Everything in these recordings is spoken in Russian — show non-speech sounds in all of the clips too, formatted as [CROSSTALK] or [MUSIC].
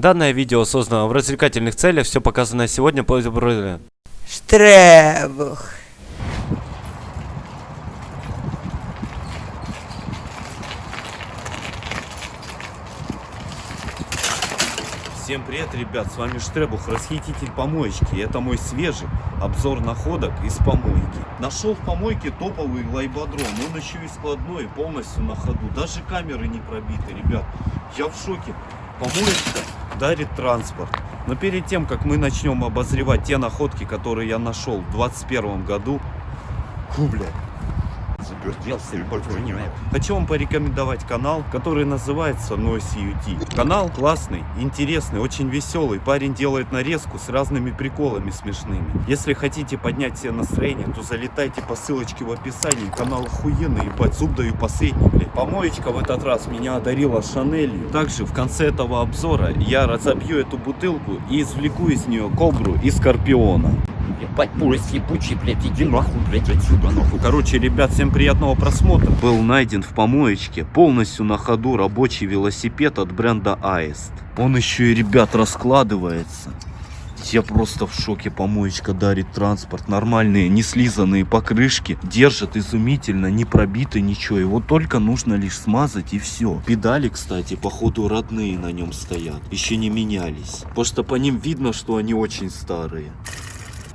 Данное видео создано в развлекательных целях, все показанное сегодня по Штребух. Всем привет, ребят, с вами Штребух, расхититель помоечки. Это мой свежий обзор находок из помойки. Нашел в помойке топовый лайбодром, он еще и складной, полностью на ходу. Даже камеры не пробиты, ребят. Я в шоке. Помоечка дарит транспорт. Но перед тем, как мы начнем обозревать те находки, которые я нашел в 2021 году, фу, блядь. Хочу вам порекомендовать канал, который называется Noise UT. Канал классный, интересный, очень веселый. Парень делает нарезку с разными приколами смешными. Если хотите поднять себе настроение, то залетайте по ссылочке в описании. Канал охуенный, ебать, зуб даю последний, блядь. Помоечка в этот раз меня одарила Шанелью. Также в конце этого обзора я разобью эту бутылку и извлеку из нее кобру и скорпиона. Ебать, поезд ебучий, блядь, иди нахуй, блядь, отсюда, нахуй. Короче, ребят, всем приятного просмотра. Был найден в помоечке полностью на ходу рабочий велосипед от бренда Аист. Он еще и, ребят, раскладывается. Я просто в шоке. Помоечка дарит транспорт. Нормальные, не слизанные покрышки. Держат изумительно, не пробито ничего. Его только нужно лишь смазать и все. Педали, кстати, походу родные на нем стоят. Еще не менялись. Что по ним видно, что они очень старые.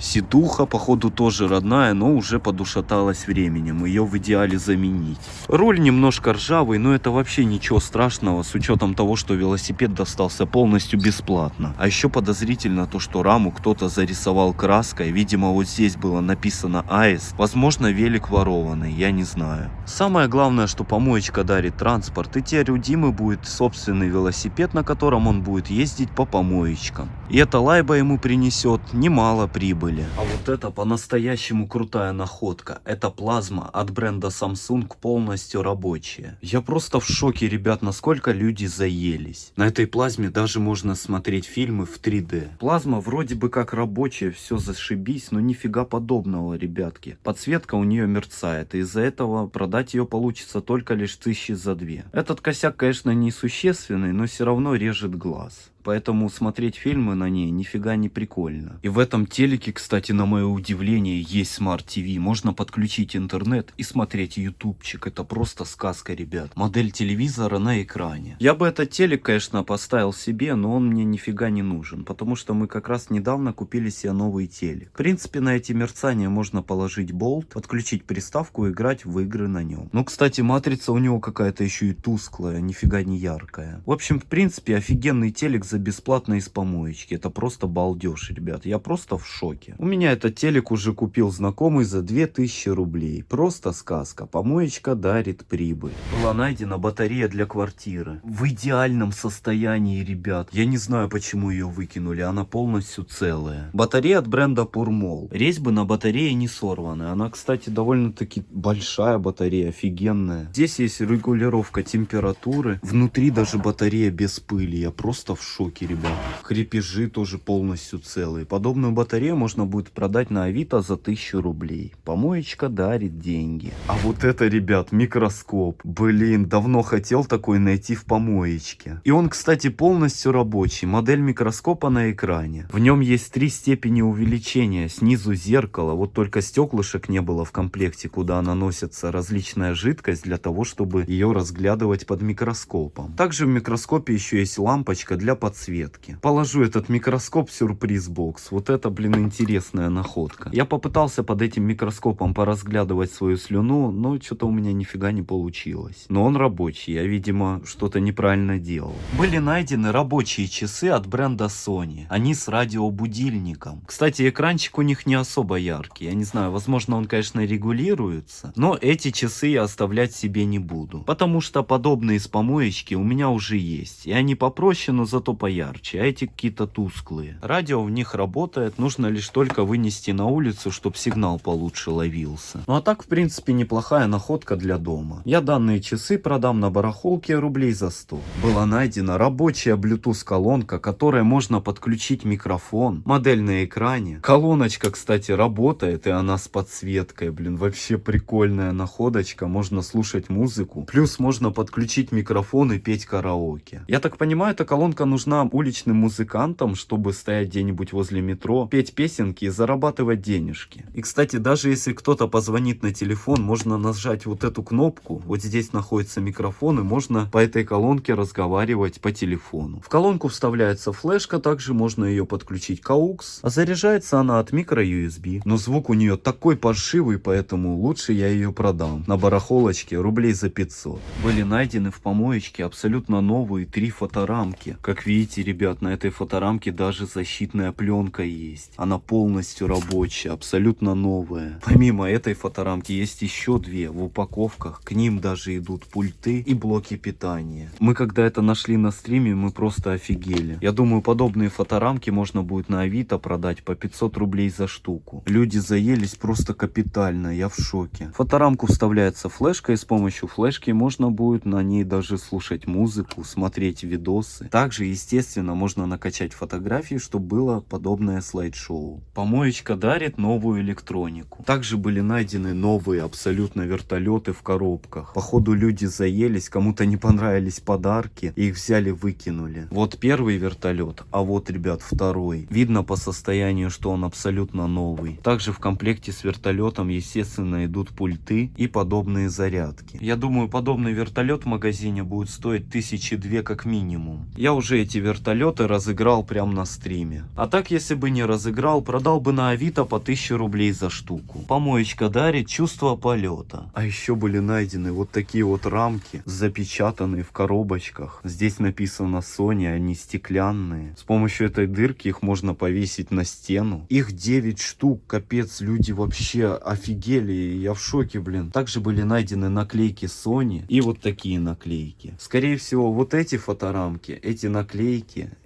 Ситуха, походу, тоже родная, но уже подушаталась временем. Ее в идеале заменить. Руль немножко ржавый, но это вообще ничего страшного, с учетом того, что велосипед достался полностью бесплатно. А еще подозрительно то, что раму кто-то зарисовал краской. Видимо, вот здесь было написано АЭС. Возможно, велик ворованный, я не знаю. Самое главное, что помоечка дарит транспорт. И теперь у Димы будет собственный велосипед, на котором он будет ездить по помоечкам. И эта лайба ему принесет немало прибыли были. А вот это по-настоящему крутая находка. Это плазма от бренда Samsung полностью рабочая. Я просто в шоке, ребят, насколько люди заелись. На этой плазме даже можно смотреть фильмы в 3D. Плазма вроде бы как рабочая, все зашибись, но нифига подобного, ребятки. Подсветка у нее мерцает, и из-за этого продать ее получится только лишь тысячи за две. Этот косяк, конечно, несущественный, но все равно режет глаз. Поэтому смотреть фильмы на ней нифига не прикольно. И в этом телеке, кстати, на мое удивление, есть Smart TV. Можно подключить интернет и смотреть ютубчик. Это просто сказка, ребят. Модель телевизора на экране. Я бы этот телек, конечно, поставил себе, но он мне нифига не нужен. Потому что мы как раз недавно купили себе новый телек. В принципе, на эти мерцания можно положить болт, подключить приставку и играть в игры на нем. Ну, кстати, матрица у него какая-то еще и тусклая, нифига не яркая. В общем, в принципе, офигенный телек за бесплатно из помоечки. Это просто балдеж, ребят. Я просто в шоке. У меня этот телек уже купил знакомый за 2000 рублей. Просто сказка. Помоечка дарит прибыль. Была найдена батарея для квартиры. В идеальном состоянии, ребят. Я не знаю, почему ее выкинули. Она полностью целая. Батарея от бренда Пурмол. Резьбы на батарее не сорваны. Она, кстати, довольно-таки большая батарея. Офигенная. Здесь есть регулировка температуры. Внутри даже батарея без пыли. Я просто в шоке шоке, ребят. Крепежи тоже полностью целые. Подобную батарею можно будет продать на Авито за 1000 рублей. Помоечка дарит деньги. А вот это, ребят, микроскоп. Блин, давно хотел такой найти в помоечке. И он, кстати, полностью рабочий. Модель микроскопа на экране. В нем есть три степени увеличения. Снизу зеркало. Вот только стеклышек не было в комплекте, куда наносится различная жидкость для того, чтобы ее разглядывать под микроскопом. Также в микроскопе еще есть лампочка для подсветки подсветки. Положу этот микроскоп сюрприз-бокс. Вот это, блин, интересная находка. Я попытался под этим микроскопом поразглядывать свою слюну, но что-то у меня нифига не получилось. Но он рабочий, я, видимо, что-то неправильно делал. Были найдены рабочие часы от бренда Sony. Они с радиобудильником. Кстати, экранчик у них не особо яркий. Я не знаю, возможно, он, конечно, регулируется. Но эти часы я оставлять себе не буду. Потому что подобные с помоечки у меня уже есть. И они попроще, но зато поярче, а эти какие-то тусклые. Радио в них работает, нужно лишь только вынести на улицу, чтобы сигнал получше ловился. Ну а так, в принципе, неплохая находка для дома. Я данные часы продам на барахолке рублей за 100. Была найдена рабочая Bluetooth колонка, которая можно подключить микрофон, модель на экране. Колоночка, кстати, работает, и она с подсветкой, блин, вообще прикольная находочка, можно слушать музыку. Плюс можно подключить микрофон и петь караоке. Я так понимаю, эта колонка нужна нужна уличным музыкантам, чтобы стоять где-нибудь возле метро, петь песенки и зарабатывать денежки. И, кстати, даже если кто-то позвонит на телефон, можно нажать вот эту кнопку. Вот здесь находится микрофон, и можно по этой колонке разговаривать по телефону. В колонку вставляется флешка, также можно ее подключить к AUX, а заряжается она от микро-USB. Но звук у нее такой паршивый, поэтому лучше я ее продам. На барахолочке рублей за 500. Были найдены в помоечке абсолютно новые три фоторамки. Как видите, ребят, на этой фоторамке даже защитная пленка есть. Она полностью рабочая, абсолютно новая. Помимо этой фоторамки есть еще две в упаковках. К ним даже идут пульты и блоки питания. Мы когда это нашли на стриме, мы просто офигели. Я думаю, подобные фоторамки можно будет на Авито продать по 500 рублей за штуку. Люди заелись просто капитально, я в шоке. Фоторамку вставляется флешка, и с помощью флешки можно будет на ней даже слушать музыку, смотреть видосы. Также, естественно, можно накачать фотографии, чтобы было подобное слайд-шоу. Помоечка дарит новую электронику. Также были найдены новые абсолютно вертолеты в коробках. Походу люди заелись, кому-то не понравились подарки, их взяли выкинули. Вот первый вертолет, а вот, ребят, второй. Видно по состоянию, что он абсолютно новый. Также в комплекте с вертолетом, естественно, идут пульты и подобные зарядки. Я думаю, подобный вертолет в магазине будет стоить тысячи две как минимум. Я уже эти вертолеты разыграл прямо на стриме. А так, если бы не разыграл, продал бы на Авито по 1000 рублей за штуку. Помоечка дарит чувство полета. А еще были найдены вот такие вот рамки, запечатанные в коробочках. Здесь написано Sony, они стеклянные. С помощью этой дырки их можно повесить на стену. Их 9 штук, капец, люди вообще офигели, я в шоке, блин. Также были найдены наклейки Sony и вот такие наклейки. Скорее всего, вот эти фоторамки, эти наклейки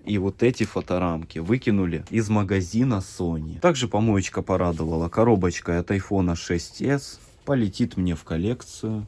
и вот эти фоторамки выкинули из магазина Sony. Также помоечка порадовала. Коробочка от iPhone 6s полетит мне в коллекцию.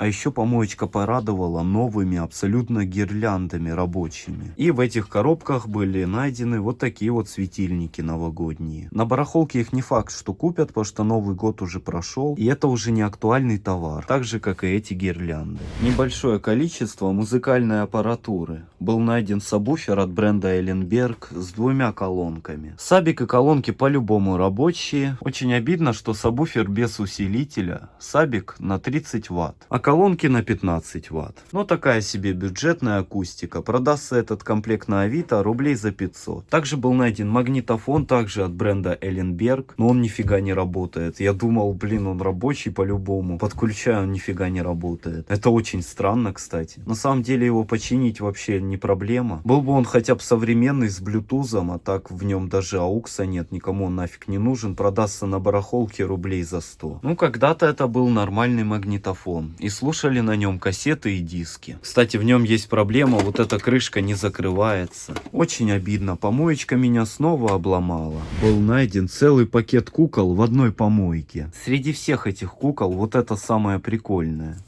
А еще помоечка порадовала новыми абсолютно гирляндами рабочими. И в этих коробках были найдены вот такие вот светильники новогодние. На барахолке их не факт, что купят, потому что Новый год уже прошел. И это уже не актуальный товар. Так же, как и эти гирлянды. Небольшое количество музыкальной аппаратуры. Был найден сабвуфер от бренда Эленберг с двумя колонками. Сабик и колонки по-любому рабочие. Очень обидно, что сабвуфер без усилителя. Сабик на 30 ватт. А колонки на 15 ватт. Но такая себе бюджетная акустика. Продастся этот комплект на Авито рублей за 500. Также был найден магнитофон, также от бренда Эленберг. Но он нифига не работает. Я думал, блин, он рабочий по-любому. Подключаю, он нифига не работает. Это очень странно, кстати. На самом деле его починить вообще не проблема. Был бы он хотя бы современный с блютузом, а так в нем даже аукса нет. Никому он нафиг не нужен. Продастся на барахолке рублей за 100. Ну, когда-то это был нормальный магнитофон. И слушали на нем кассеты и диски. Кстати, в нем есть проблема, вот эта крышка не закрывается. Очень обидно, помоечка меня снова обломала. Был найден целый пакет кукол в одной помойке. Среди всех этих кукол вот это самое прикольное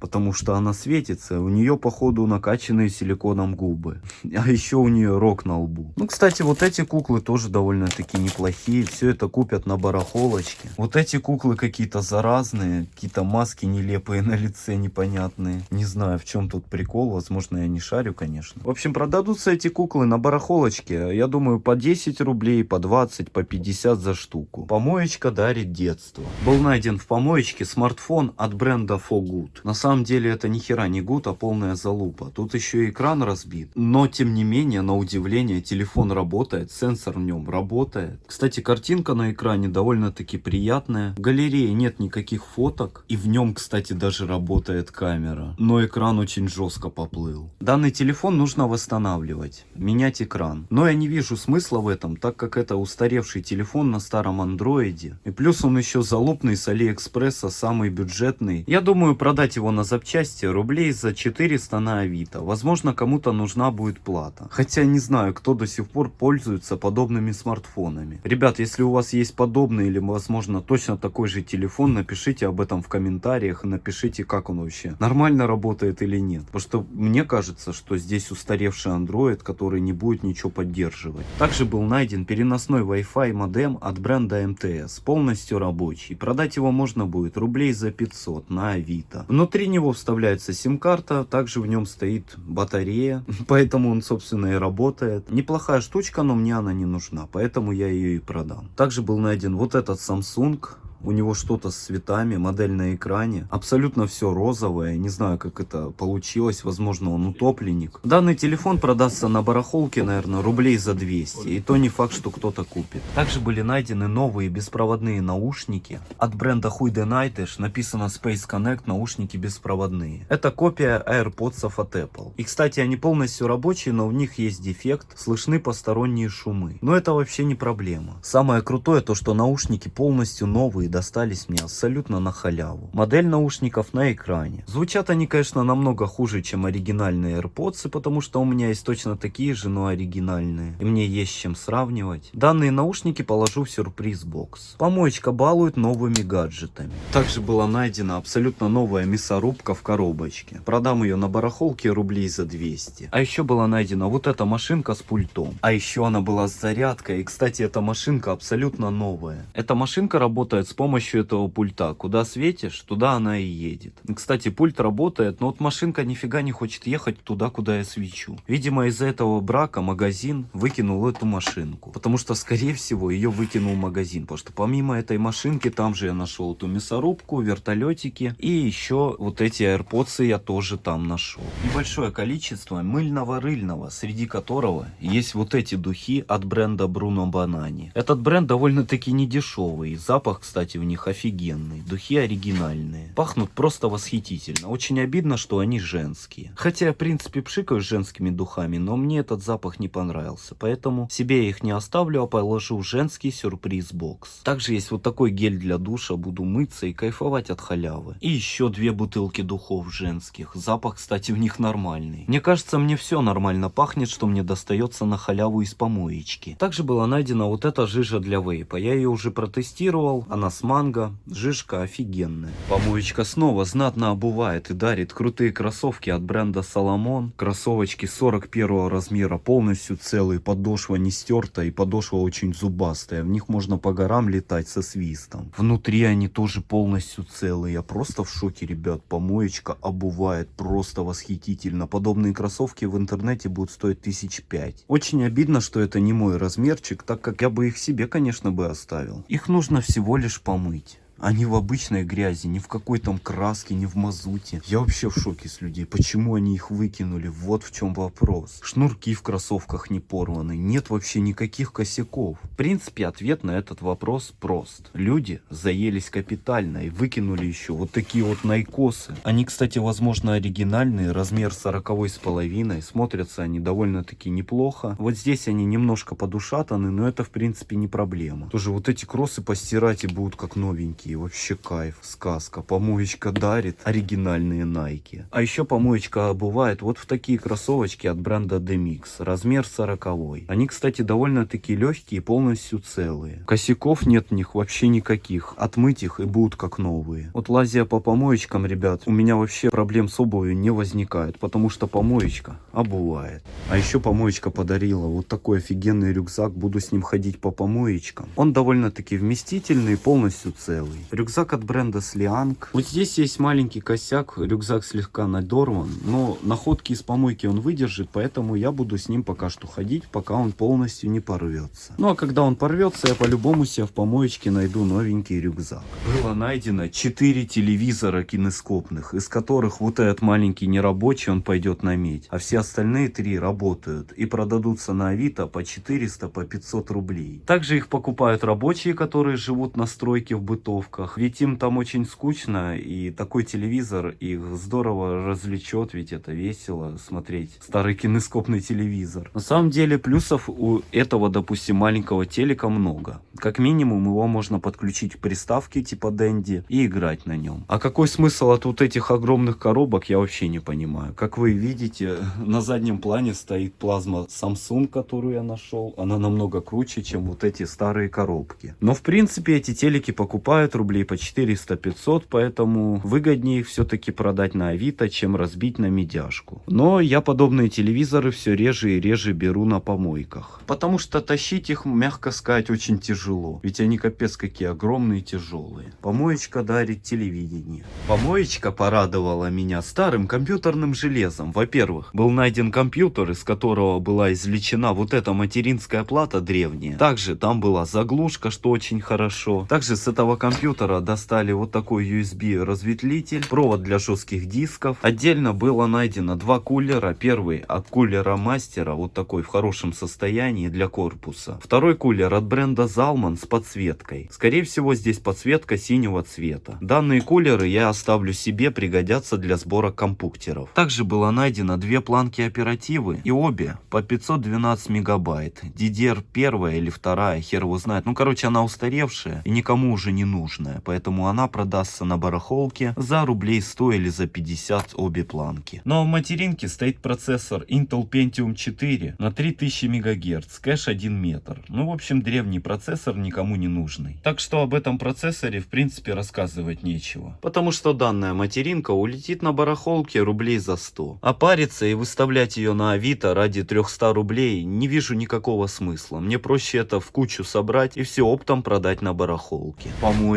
потому что она светится. У нее, походу, накачанные силиконом губы. [LAUGHS] А еще у нее рог на лбу. Ну, кстати, вот эти куклы тоже довольно-таки неплохие. Все это купят на барахолочке. Вот эти куклы какие-то заразные. Какие-то маски нелепые [LAUGHS] на лице, непонятные. Не знаю, в чем тут прикол. Возможно, я не шарю, конечно. В общем, продадутся эти куклы на барахолочке. Я думаю, по 10 рублей, по 20, по 50 за штуку. Помоечка дарит детство. Был найден в помоечке смартфон от бренда Fogood. На самом самом деле это ни хера не гуд, а полная залупа. Тут еще и экран разбит. Но тем не менее, на удивление, телефон работает, сенсор в нем работает. Кстати, картинка на экране довольно-таки приятная. В галерее нет никаких фоток. И в нем, кстати, даже работает камера. Но экран очень жестко поплыл. Данный телефон нужно восстанавливать. Менять экран. Но я не вижу смысла в этом, так как это устаревший телефон на старом андроиде. И плюс он еще залупный с Алиэкспресса, самый бюджетный. Я думаю продать его на на запчасти рублей за 400 на Авито. Возможно, кому-то нужна будет плата. Хотя не знаю, кто до сих пор пользуется подобными смартфонами. Ребят, если у вас есть подобный или, возможно, точно такой же телефон, напишите об этом в комментариях и напишите, как он вообще. Нормально работает или нет. Потому что мне кажется, что здесь устаревший Android, который не будет ничего поддерживать. Также был найден переносной Wi-Fi модем от бренда МТС. Полностью рабочий. Продать его можно будет рублей за 500 на Авито. Внутри него вставляется сим-карта, также в нем стоит батарея, [LAUGHS] поэтому он, собственно, и работает. Неплохая штучка, но мне она не нужна, поэтому я ее и продам. Также был найден вот этот Samsung у него что-то с цветами, модель на экране. Абсолютно все розовое. Не знаю, как это получилось. Возможно, он утопленник. Данный телефон продастся на барахолке, наверное, рублей за 200. И то не факт, что кто-то купит. Также были найдены новые беспроводные наушники от бренда Huide Nightwish. Написано Space Connect наушники беспроводные. Это копия AirPods от Apple. И, кстати, они полностью рабочие, но в них есть дефект. Слышны посторонние шумы. Но это вообще не проблема. Самое крутое то, что наушники полностью новые достались мне абсолютно на халяву. Модель наушников на экране. Звучат они, конечно, намного хуже, чем оригинальные AirPods, потому что у меня есть точно такие же, но оригинальные. И мне есть чем сравнивать. Данные наушники положу в сюрприз-бокс. Помоечка балует новыми гаджетами. Также была найдена абсолютно новая мясорубка в коробочке. Продам ее на барахолке рублей за 200. А еще была найдена вот эта машинка с пультом. А еще она была с зарядкой. И, кстати, эта машинка абсолютно новая. Эта машинка работает с помощью этого пульта. Куда светишь, туда она и едет. Кстати, пульт работает, но вот машинка нифига не хочет ехать туда, куда я свечу. Видимо, из-за этого брака магазин выкинул эту машинку. Потому что, скорее всего, ее выкинул магазин. Потому что помимо этой машинки, там же я нашел эту мясорубку, вертолетики. И еще вот эти AirPods я тоже там нашел. Небольшое количество мыльного-рыльного, среди которого есть вот эти духи от бренда Bruno Banani. Этот бренд довольно-таки не дешевый. Запах, кстати, кстати, у них офигенный. Духи оригинальные. Пахнут просто восхитительно. Очень обидно, что они женские. Хотя я, в принципе, пшикаю с женскими духами, но мне этот запах не понравился. Поэтому себе я их не оставлю, а положу в женский сюрприз-бокс. Также есть вот такой гель для душа. Буду мыться и кайфовать от халявы. И еще две бутылки духов женских. Запах, кстати, в них нормальный. Мне кажется, мне все нормально пахнет, что мне достается на халяву из помоечки. Также была найдена вот эта жижа для вейпа. Я ее уже протестировал. Она манго. Жишка офигенная. Помоечка снова знатно обувает и дарит крутые кроссовки от бренда Соломон. Кроссовочки 41 размера, полностью целые, подошва не стерта и подошва очень зубастая. В них можно по горам летать со свистом. Внутри они тоже полностью целые. Я просто в шоке, ребят. Помоечка обувает просто восхитительно. Подобные кроссовки в интернете будут стоить тысяч пять. Очень обидно, что это не мой размерчик, так как я бы их себе, конечно, бы оставил. Их нужно всего лишь помыть А не в обычной грязи, не в какой там краске, не в мазуте. Я вообще в шоке с людей. Почему они их выкинули? Вот в чем вопрос. Шнурки в кроссовках не порваны. Нет вообще никаких косяков. В принципе, ответ на этот вопрос прост. Люди заелись капитально и выкинули еще вот такие вот найкосы. Они, кстати, возможно, оригинальные. Размер 40 с половиной. Смотрятся они довольно-таки неплохо. Вот здесь они немножко подушатаны, но это, в принципе, не проблема. Тоже вот эти кроссы постирать и будут как новенькие такие. Вообще кайф, сказка. Помоечка дарит оригинальные Nike. А еще помоечка бывает вот в такие кроссовочки от бренда Demix. Размер 40. Они, кстати, довольно-таки легкие, полностью целые. Косяков нет в них вообще никаких. Отмыть их и будут как новые. Вот лазия по помоечкам, ребят, у меня вообще проблем с обувью не возникает. Потому что помоечка обувает. А еще помоечка подарила вот такой офигенный рюкзак. Буду с ним ходить по помоечкам. Он довольно-таки вместительный, полностью целый. Рюкзак от бренда Слианг. Вот здесь есть маленький косяк, рюкзак слегка надорван, но находки из помойки он выдержит, поэтому я буду с ним пока что ходить, пока он полностью не порвется. Ну а когда он порвется, я по-любому себе в помоечке найду новенький рюкзак. Было найдено 4 телевизора кинескопных, из которых вот этот маленький нерабочий, он пойдет на медь, а все остальные три работают и продадутся на Авито по 400, по 500 рублей. Также их покупают рабочие, которые живут на стройке в бытовке, тусовках. Ведь им там очень скучно, и такой телевизор их здорово развлечет, ведь это весело смотреть старый кинескопный телевизор. На самом деле плюсов у этого, допустим, маленького телека много. Как минимум его можно подключить к приставке типа Дэнди и играть на нем. А какой смысл от вот этих огромных коробок, я вообще не понимаю. Как вы видите, на заднем плане стоит плазма Samsung, которую я нашел. Она намного круче, чем вот эти старые коробки. Но в принципе эти телеки покупают стоят рублей по 400-500, поэтому выгоднее все-таки продать на Авито, чем разбить на медяшку. Но я подобные телевизоры все реже и реже беру на помойках. Потому что тащить их, мягко сказать, очень тяжело. Ведь они капец какие огромные и тяжелые. Помоечка дарит телевидение. Помоечка порадовала меня старым компьютерным железом. Во-первых, был найден компьютер, из которого была извлечена вот эта материнская плата древняя. Также там была заглушка, что очень хорошо. Также с этого компьютера достали вот такой USB разветвлитель, провод для жестких дисков. Отдельно было найдено два кулера. Первый от кулера мастера, вот такой в хорошем состоянии для корпуса. Второй кулер от бренда Zalman с подсветкой. Скорее всего здесь подсветка синего цвета. Данные кулеры я оставлю себе, пригодятся для сбора компьютеров. Также было найдено две планки оперативы и обе по 512 мегабайт. DDR первая или вторая, хер его знает. Ну короче она устаревшая и никому уже не нужная. Поэтому она продастся на барахолке за рублей 100 или за 50 обе планки. Но в материнке стоит процессор Intel Pentium 4 на 3000 МГц, кэш 1 метр. Ну в общем древний процессор никому не нужный. Так что об этом процессоре в принципе рассказывать нечего. Потому что данная материнка улетит на барахолке рублей за 100. А париться и выставлять ее на авито ради 300 рублей не вижу никакого смысла. Мне проще это в кучу собрать и все оптом продать на барахолке.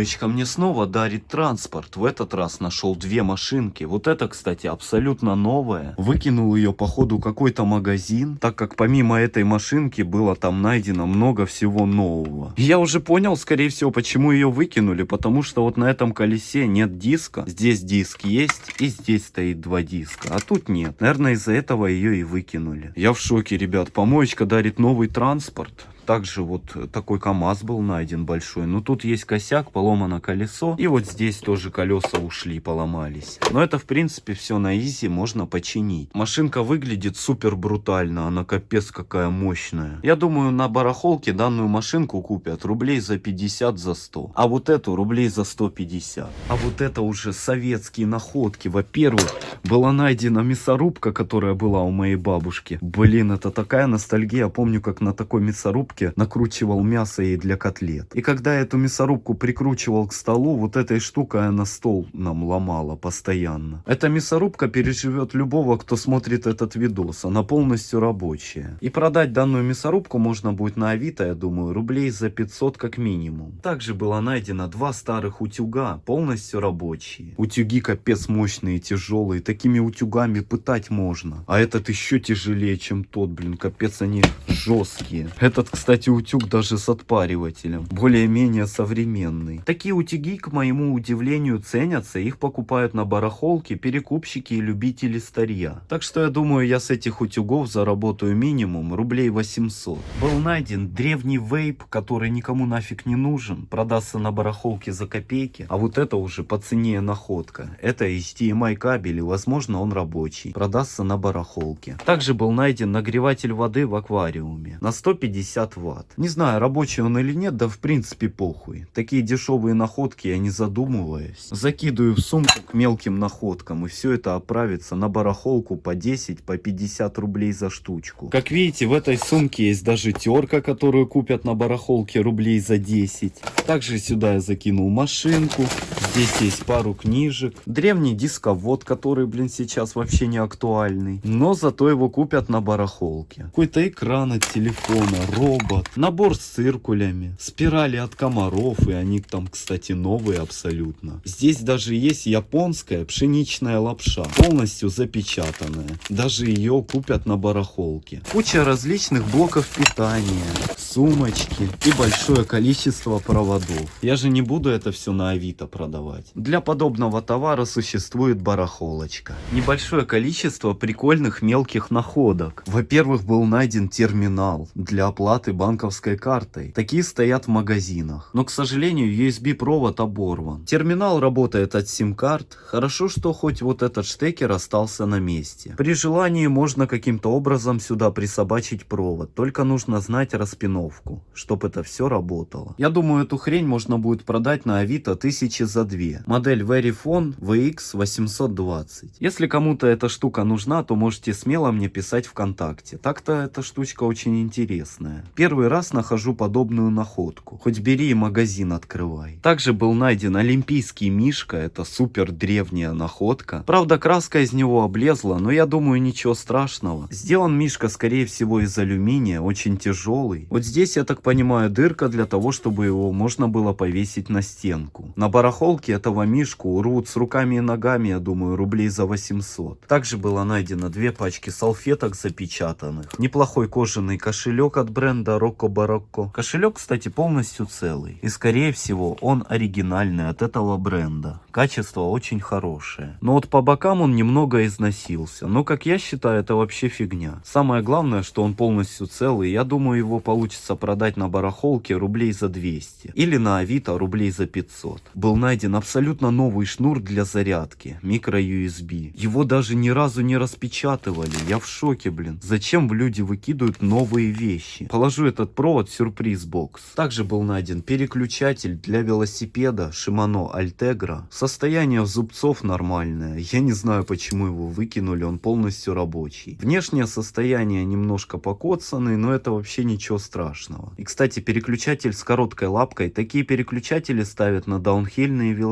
Помоечка мне снова дарит транспорт. В этот раз нашел две машинки. Вот это, кстати, абсолютно новая. Выкинул ее по ходу какой-то магазин, так как помимо этой машинки было там найдено много всего нового. Я уже понял, скорее всего, почему ее выкинули, потому что вот на этом колесе нет диска. Здесь диск есть и здесь стоит два диска, а тут нет. Наверное, из-за этого ее и выкинули. Я в шоке, ребят. Помоечка дарит новый транспорт. Также вот такой КАМАЗ был найден большой. Но тут есть косяк, поломано колесо. И вот здесь тоже колеса ушли, поломались. Но это в принципе все на изи можно починить. Машинка выглядит супер брутально. Она капец какая мощная. Я думаю на барахолке данную машинку купят рублей за 50, за 100. А вот эту рублей за 150. А вот это уже советские находки. Во-первых, была найдена мясорубка, которая была у моей бабушки. Блин, это такая ностальгия. Помню, как на такой мясорубке накручивал мясо ей для котлет. И когда эту мясорубку прикручивал к столу, вот этой штукой она стол нам ломала постоянно. Эта мясорубка переживет любого, кто смотрит этот видос. Она полностью рабочая. И продать данную мясорубку можно будет на Авито, я думаю, рублей за 500 как минимум. Также было найдено два старых утюга, полностью рабочие. Утюги капец мощные, тяжелые. Такими утюгами пытать можно. А этот еще тяжелее, чем тот, блин. Капец они жесткие. Этот, кстати, утюг даже с отпаривателем. Более-менее современный. Такие утюги, к моему удивлению, ценятся. Их покупают на барахолке перекупщики и любители старья. Так что я думаю, я с этих утюгов заработаю минимум рублей 800. Был найден древний вейп, который никому нафиг не нужен. Продастся на барахолке за копейки. А вот это уже по цене находка. Это HDMI кабель и возможно он рабочий. Продастся на барахолке. Также был найден нагреватель воды в аквариуме. На 150 ватт. Не знаю, рабочий он или нет, да в принципе похуй. Такие дешевые находки я не задумываюсь. Закидываю в сумку к мелким находкам и все это отправится на барахолку по 10, по 50 рублей за штучку. Как видите, в этой сумке есть даже терка, которую купят на барахолке рублей за 10. Также сюда я закинул машинку. Здесь есть пару книжек. Древний дисковод, который, блин, сейчас вообще не актуальный. Но зато его купят на барахолке. Какой-то экран от телефона, робот, набор с циркулями, спирали от комаров, и они там, кстати, новые абсолютно. Здесь даже есть японская пшеничная лапша, полностью запечатанная. Даже ее купят на барахолке. Куча различных блоков питания, сумочки и большое количество проводов. Я же не буду это все на Авито продавать. Для подобного товара существует барахолочка. Небольшое количество прикольных мелких находок. Во-первых, был найден терминал для оплаты банковской картой. Такие стоят в магазинах. Но, к сожалению, USB провод оборван. Терминал работает от сим-карт. Хорошо, что хоть вот этот штекер остался на месте. При желании можно каким-то образом сюда присобачить провод. Только нужно знать распиновку, чтобы это все работало. Я думаю, эту хрень можно будет продать на Авито тысячи за две. Модель Verifone VX820. Если кому-то эта штука нужна, то можете смело мне писать ВКонтакте. Так-то эта штучка очень интересная. Первый раз нахожу подобную находку. Хоть бери и магазин открывай. Также был найден олимпийский мишка. Это супер древняя находка. Правда, краска из него облезла, но я думаю ничего страшного. Сделан мишка скорее всего из алюминия, очень тяжелый. Вот здесь, я так понимаю, дырка для того, чтобы его можно было повесить на стенку. На барахолке этого мишку урвут с руками и ногами, я думаю, рублей за 800. Также было найдено две пачки салфеток запечатанных. Неплохой кожаный кошелек от бренда Rocco Barocco. Кошелек, кстати, полностью целый. И скорее всего он оригинальный от этого бренда. Качество очень хорошее. Но вот по бокам он немного износился. Но как я считаю, это вообще фигня. Самое главное, что он полностью целый. Я думаю, его получится продать на барахолке рублей за 200. Или на Авито рублей за 500. Был найден абсолютно новый шнур для зарядки. Микро USB. Его даже ни разу не распечатывали. Я в шоке, блин. Зачем люди выкидывают новые вещи? Положу этот провод в сюрприз бокс. Также был найден переключатель для велосипеда Shimano Altegra. Состояние зубцов нормальное. Я не знаю, почему его выкинули. Он полностью рабочий. Внешнее состояние немножко покоцанный, но это вообще ничего страшного. И, кстати, переключатель с короткой лапкой. Такие переключатели ставят на даунхильные велосипеды.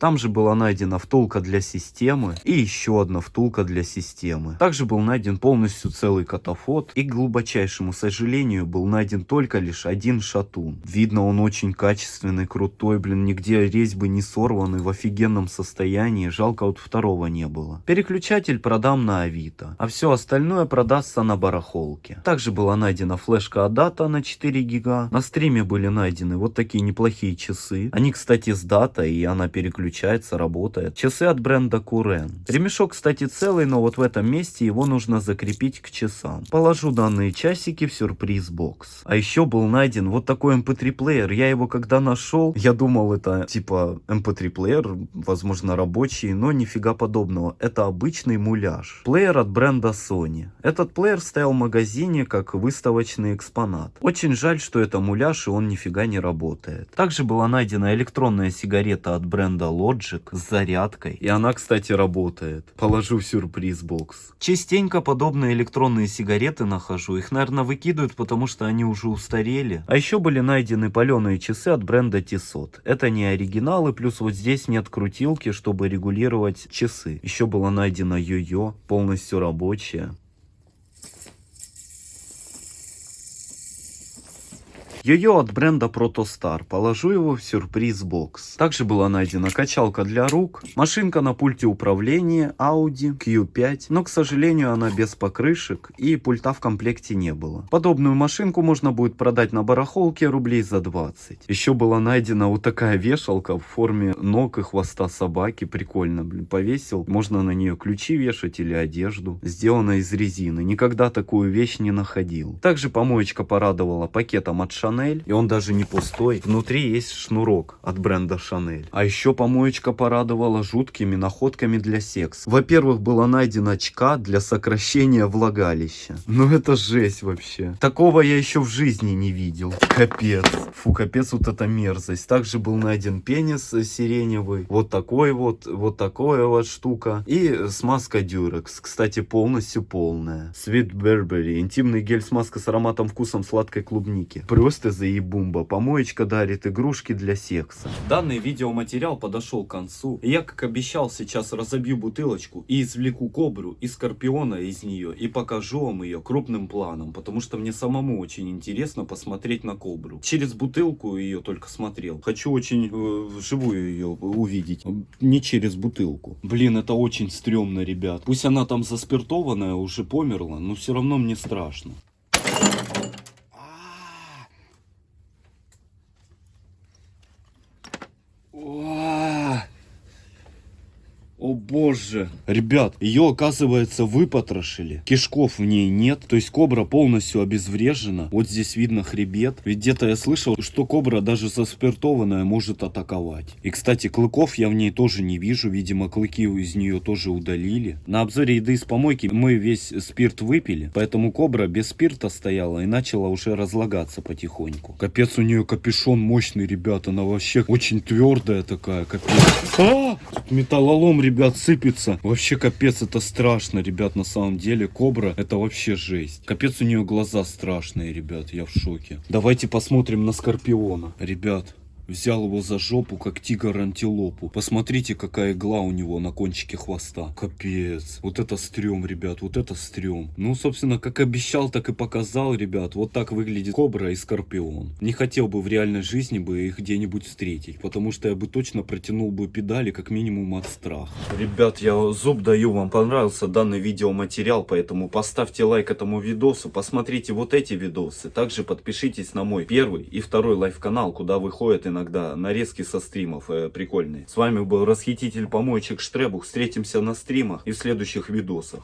Там же была найдена втулка для системы и еще одна втулка для системы. Также был найден полностью целый катафот и, к глубочайшему сожалению, был найден только лишь один шатун. Видно, он очень качественный, крутой, блин, нигде резьбы не сорваны, в офигенном состоянии. Жалко, вот второго не было. Переключатель продам на Авито, а все остальное продастся на барахолке. Также была найдена флешка Адата на 4 гига. На стриме были найдены вот такие неплохие часы. Они, кстати, с датой, и она переключается, работает. Часы от бренда Курен. Ремешок, кстати, целый, но вот в этом месте его нужно закрепить к часам. Положу данные часики в сюрприз бокс. А еще был найден вот такой MP3 эм плеер. Я его когда нашел, я думал это типа MP3 эм плеер, возможно рабочий, но нифига подобного. Это обычный муляж. Плеер от бренда Sony. Этот плеер стоял в магазине как выставочный экспонат. Очень жаль, что это муляж и он нифига не работает. Также была найдена электронная сигарета от бренда Logic с зарядкой. И она, кстати, работает. Положу в сюрприз бокс. Частенько подобные электронные сигареты нахожу. Их, наверное, выкидывают, потому что они уже устарели. А еще были найдены паленые часы от бренда Tissot. Это не оригиналы, плюс вот здесь нет крутилки, чтобы регулировать часы. Еще было найдено йо-йо, полностью рабочее. Йо-йо от бренда Protostar. Положу его в сюрприз-бокс. Также была найдена качалка для рук, машинка на пульте управления Audi Q5, но, к сожалению, она без покрышек и пульта в комплекте не было. Подобную машинку можно будет продать на барахолке рублей за 20. Еще была найдена вот такая вешалка в форме ног и хвоста собаки. Прикольно, блин, повесил. Можно на нее ключи вешать или одежду. Сделана из резины. Никогда такую вещь не находил. Также помоечка порадовала пакетом от Chanel Шанель, и он даже не пустой. Внутри есть шнурок от бренда Шанель. А еще помоечка порадовала жуткими находками для секса. Во-первых, была найдена очка для сокращения влагалища. Ну это жесть вообще. Такого я еще в жизни не видел. Капец. Фу, капец вот эта мерзость. Также был найден пенис сиреневый. Вот такой вот, вот такая вот штука. И смазка Durex. Кстати, полностью полная. Sweet Burberry. Интимный гель-смазка с ароматом вкусом сладкой клубники. Просто просто заебумба. Помоечка дарит игрушки для секса. Данный видеоматериал подошел к концу. И я, как обещал, сейчас разобью бутылочку и извлеку кобру и скорпиона из нее. И покажу вам ее крупным планом. Потому что мне самому очень интересно посмотреть на кобру. Через бутылку ее только смотрел. Хочу очень э, вживую ее увидеть. Не через бутылку. Блин, это очень стрёмно, ребят. Пусть она там заспиртованная, уже померла, но все равно мне страшно. Же. Ребят, ее, оказывается, выпотрошили. Кишков в ней нет. То есть кобра полностью обезврежена. Вот здесь видно хребет. Ведь где-то я слышал, что кобра даже заспиртованная может атаковать. И, кстати, клыков я в ней тоже не вижу. Видимо, клыки из нее тоже удалили. На обзоре еды из помойки мы весь спирт выпили. Поэтому кобра без спирта стояла и начала уже разлагаться потихоньку. Капец, у нее капюшон мощный, ребят. Она вообще очень твердая такая, капец. А! Тут металлолом, ребят, сыпется. Вообще капец, это страшно, ребят, на самом деле. Кобра, это вообще жесть. Капец, у нее глаза страшные, ребят, я в шоке. Давайте посмотрим на Скорпиона. Ребят, Взял его за жопу, как тигр антилопу. Посмотрите, какая игла у него на кончике хвоста. Капец. Вот это стрём, ребят, вот это стрём. Ну, собственно, как обещал, так и показал, ребят. Вот так выглядит кобра и скорпион. Не хотел бы в реальной жизни бы их где-нибудь встретить, потому что я бы точно протянул бы педали, как минимум от страха. Ребят, я зуб даю, вам понравился данный видеоматериал, поэтому поставьте лайк этому видосу, посмотрите вот эти видосы. Также подпишитесь на мой первый и второй live-канал, куда выходит иногда нарезки со стримов э, прикольные. С вами был расхититель помоечек Штребух. Встретимся на стримах и в следующих видосах.